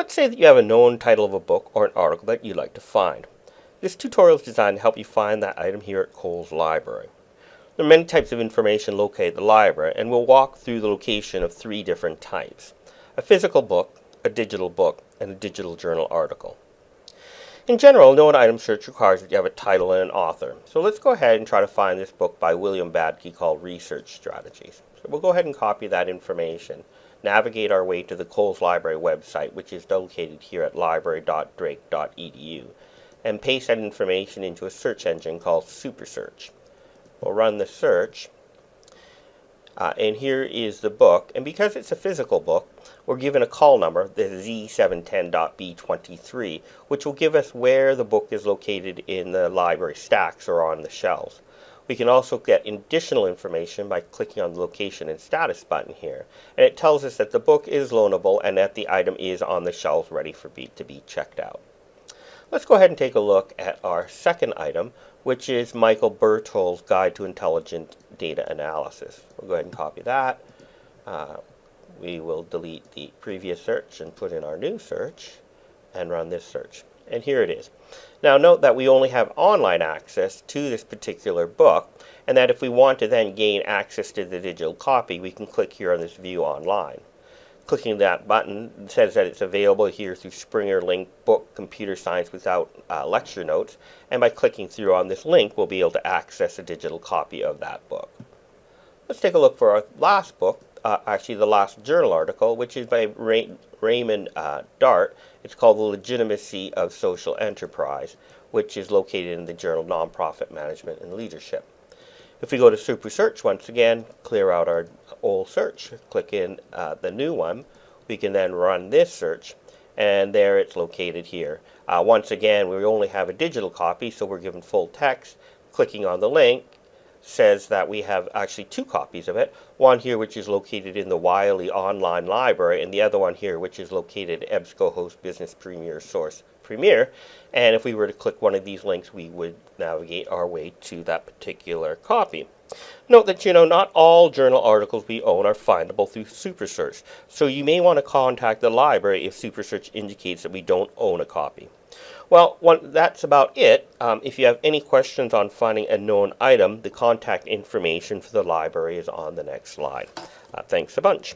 Let's say that you have a known title of a book or an article that you'd like to find. This tutorial is designed to help you find that item here at Cowles Library. There are many types of information located at the library, and we'll walk through the location of three different types. A physical book, a digital book, and a digital journal article. In general, known item search requires that you have a title and an author. So let's go ahead and try to find this book by William Badke called Research Strategies. So we'll go ahead and copy that information navigate our way to the Cowles Library website, which is located here at library.drake.edu, and paste that information into a search engine called SuperSearch. We'll run the search, uh, and here is the book, and because it's a physical book, we're given a call number, the Z710.B23, which will give us where the book is located in the library stacks or on the shelves. We can also get additional information by clicking on the location and status button here. And it tells us that the book is loanable and that the item is on the shelves ready for be, to be checked out. Let's go ahead and take a look at our second item, which is Michael Berthold's Guide to Intelligent Data Analysis. We'll go ahead and copy that. Uh, we will delete the previous search and put in our new search and run this search. And here it is. Now note that we only have online access to this particular book and that if we want to then gain access to the digital copy we can click here on this view online. Clicking that button says that it's available here through Springer Link Book Computer Science without uh, lecture notes and by clicking through on this link we'll be able to access a digital copy of that book. Let's take a look for our last book uh, actually the last journal article, which is by Ray Raymond uh, Dart. It's called The Legitimacy of Social Enterprise, which is located in the journal Nonprofit Management and Leadership. If we go to Super Search once again, clear out our old search, click in uh, the new one, we can then run this search, and there it's located here. Uh, once again, we only have a digital copy, so we're given full text. Clicking on the link, says that we have actually two copies of it. One here which is located in the Wiley Online Library and the other one here which is located at EBSCOhost Business Premier Source Premier. And if we were to click one of these links, we would navigate our way to that particular copy. Note that, you know, not all journal articles we own are findable through SuperSearch. So you may want to contact the library if SuperSearch indicates that we don't own a copy. Well, one, that's about it. Um, if you have any questions on finding a known item, the contact information for the library is on the next slide. Uh, thanks a bunch.